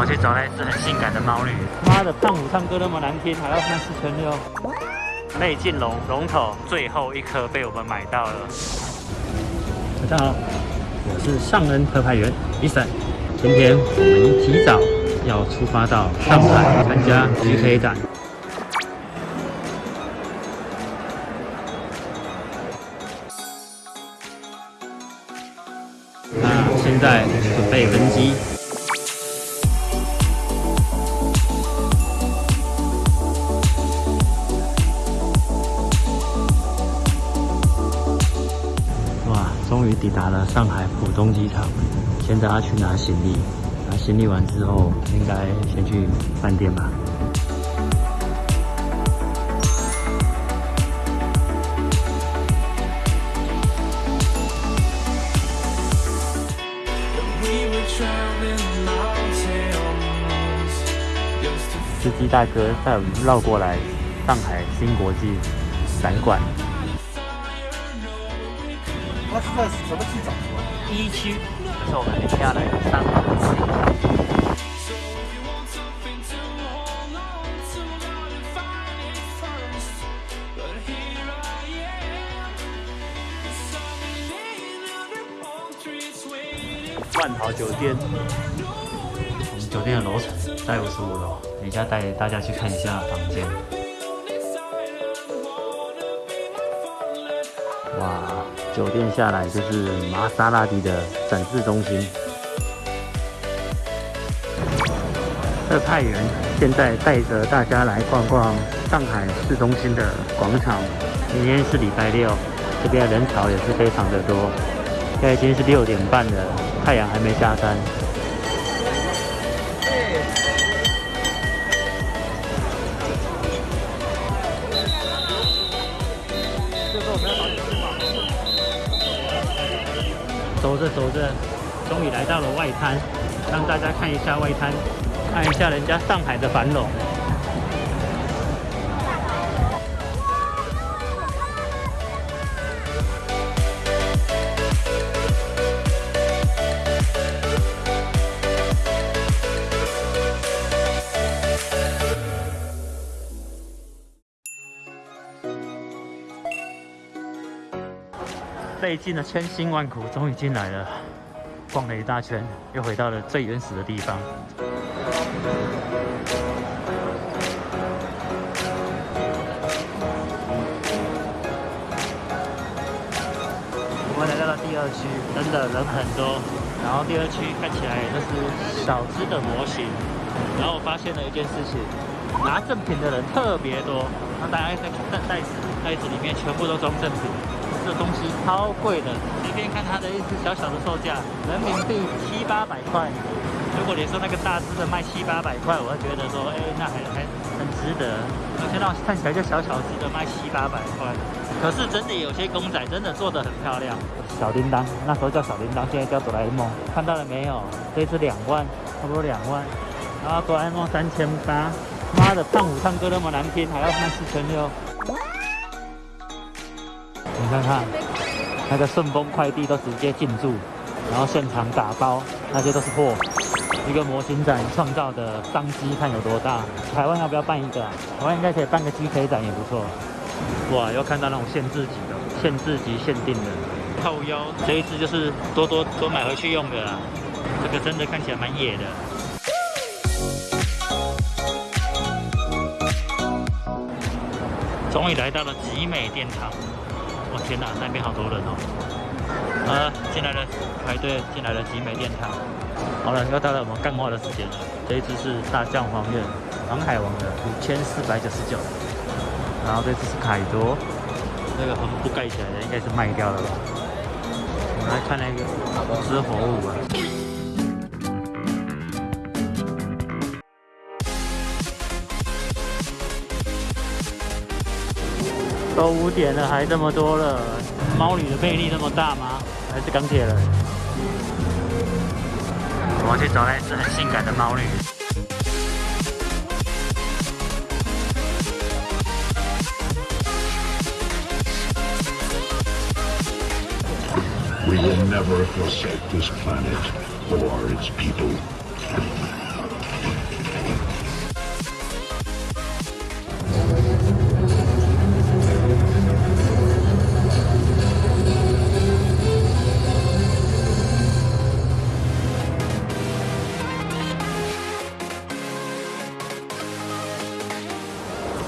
我去找那只很性感的猫女。妈的，胖虎唱歌那么难听，还要三四千六。内镜龙龙头最后一颗被我们买到了。大家好，我是尚恩特派员 Eason。今天我们提早要出发到上海参加 GK 展。那现在准备登机。抵达了上海浦东机场，现在要去拿行李。拿行李完之后，应该先去饭店吧。司机大哥带我们绕过来上海新国际展馆。那是在什么机场？一区，这是我们今天来的上海万豪酒店，我们酒店的楼层在五十五楼，等一下带大家去看一下房间。哇，酒店下来就是玛莎拉蒂的展示中心。特派员现在带着大家来逛逛上海市中心的广场。今天是礼拜六，这边人潮也是非常的多。现在已经是六点半了，太阳还没下山。着走着，终于来到了外滩，让大家看一下外滩，看一下人家上海的繁荣。费尽了千辛万苦，终于进来了。逛了一大圈，又回到了最原始的地方。我们来到了第二区，真的人很多。然后第二区看起来就是小只的模型。然后我发现了一件事情，拿正品的人特别多。那大家在看袋子，袋子里面全部都装正品。这东西超贵的，随便看它的一只小小的售价，人民币七八百块。如果你说那个大只的卖七八百块，我会觉得说，哎，那还还很值得。而且那看起来就小小只的卖七八百块，可是真的有些公仔真的做的很漂亮。小叮当，那时候叫小叮当，现在叫哆啦 A 梦，看到了没有？这只两万，差不多两万。然后哆啦 A 梦三千八，妈的，胖虎唱歌那么难听，还要卖四千六。看看，那个顺丰快递都直接进驻，然后现场打包，那些都是货。一个模型展创造的商机看有多大？台湾要不要办一个？台湾应该可以办个 GK 展也不错。哇，又看到那种限制级的、限制级限定的靠腰，这一只就是多多多买回去用的啦。这个真的看起来蛮野的。终于来到了集美殿堂。我天哪，那边好多人哦！啊，进来了，排队进来了集美殿堂。好了，又到了我们干活的时间了。这一只是大将黄院航海王的五千四百九十九，然后这只是凯多，那个横布盖起来的应该是卖掉了吧？我们来看那个只火舞啊。都五点了，还这么多了。猫女的魅力那么大吗？还是钢铁人？我去找那只很性感的猫女。We will never forsake this planet or its people.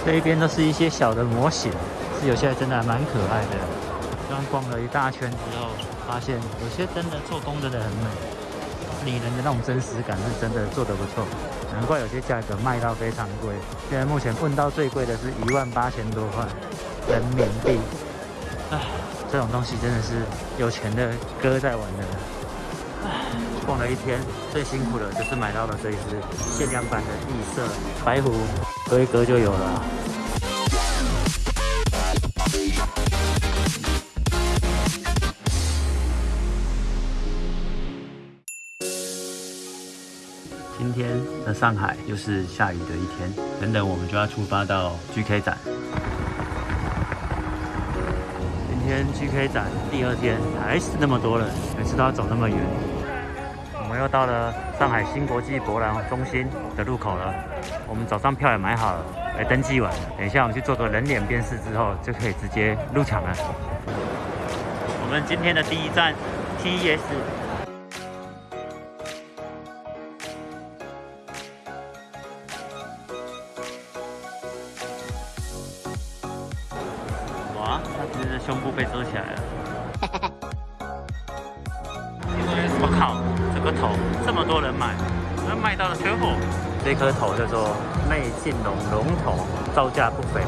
这一边都是一些小的模型，是有些真的还蛮可爱的。刚逛了一大圈之后，发现有些真的做工真的很美，拟人的那种真实感是真的做得不错。难怪有些价格卖到非常贵。现在目前问到最贵的是一万八千多块人民币。唉，这种东西真的是有钱的哥在玩的。唉，逛了一天，最辛苦的就是买到了这一只限量版的异色白狐，隔一隔就有了。今天的上海又是下雨的一天，等等我们就要出发到 GK 展。今天 GK 展第二天还是那么多人，每次都要走那么远。我们又到了上海新国际博览中心的入口了，我们早上票也买好了，来登记完，等一下我们去做个人脸辨识之后，就可以直接入场了。我们今天的第一站 TES。胸部被遮起来了。我靠，这个头这么多人买，那卖到了缺货。这颗头叫做内镜龙龙头，造价不菲，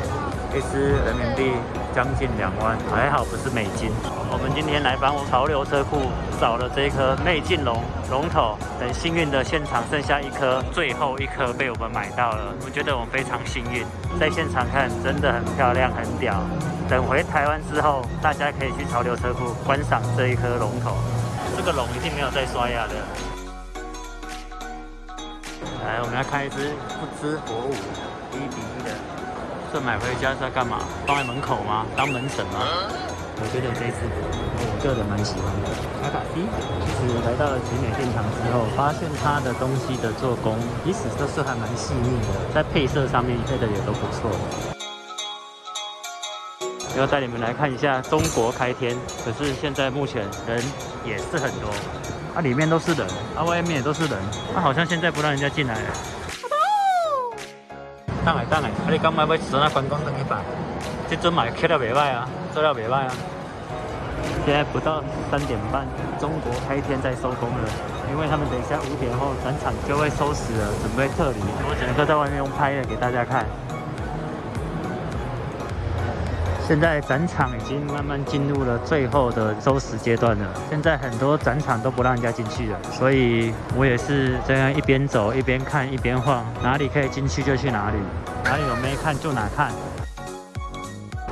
一只人民币将近两万，还好不是美金。我们今天来帮潮流车库找了这一颗内镜龙龙头，很幸运的现场剩下一颗，最后一颗被我们买到了。我觉得我们非常幸运，在现场看真的很漂亮，很屌。等回台湾之后，大家可以去潮流车库观赏这一颗龙头。这个龙一定没有在刷牙的。来，我们来看一只不知火舞，一比一的。这买回家是要干嘛？放在门口吗？当门神吗？我觉得这只，我个人蛮喜欢的。卡卡西，其实来到了集美殿堂之后，发现它的东西的做工，即使都是还蛮细腻的，在配色上面配的也都不错。要带你们来看一下中国开天，可是现在目前人也是很多，啊里面都是人，啊外面也都是人，啊好像现在不让人家进来了。等来等来，啊你刚买要坐那观光灯去摆，这尊买开了袂歹啊，做了袂歹啊。现在不到三点半，中国开天在收工了，因为他们等一下五点后转场就会收拾了，准备撤离，我只能够在外面用拍的给大家看。现在展场已经慢慢进入了最后的收拾阶段了。现在很多展场都不让人家进去了，所以我也是这样一边走一边看一边晃，哪里可以进去就去哪里，哪里有没看就哪看。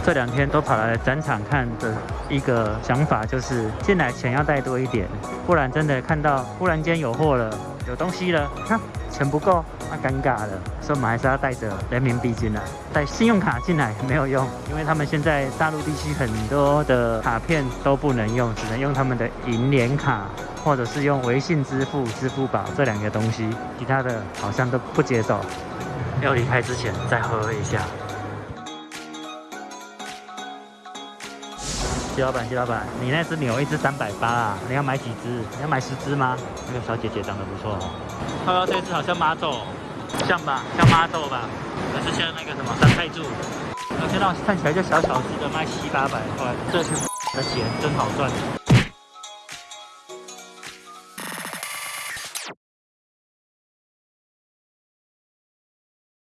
这两天都跑来展场看的一个想法就是，进来钱要带多一点，不然真的看到忽然间有货了。有东西了，看钱不够，那尴尬了，所以我们还是要带着人民币进来，带信用卡进来没有用，因为他们现在大陆地区很多的卡片都不能用，只能用他们的银联卡，或者是用微信支付、支付宝这两个东西，其他的好像都不接受。要离开之前再喝一下。谢老板，谢老板，你那只牛一只三百八啊？你要买几只？你要买十只吗？那个小姐姐长得不错哦。看到这只好像马总，像吧？像妈豆吧？还是像那个什么三菜柱？那些那看起来就小小只的，卖七八百块，这些的钱真好赚。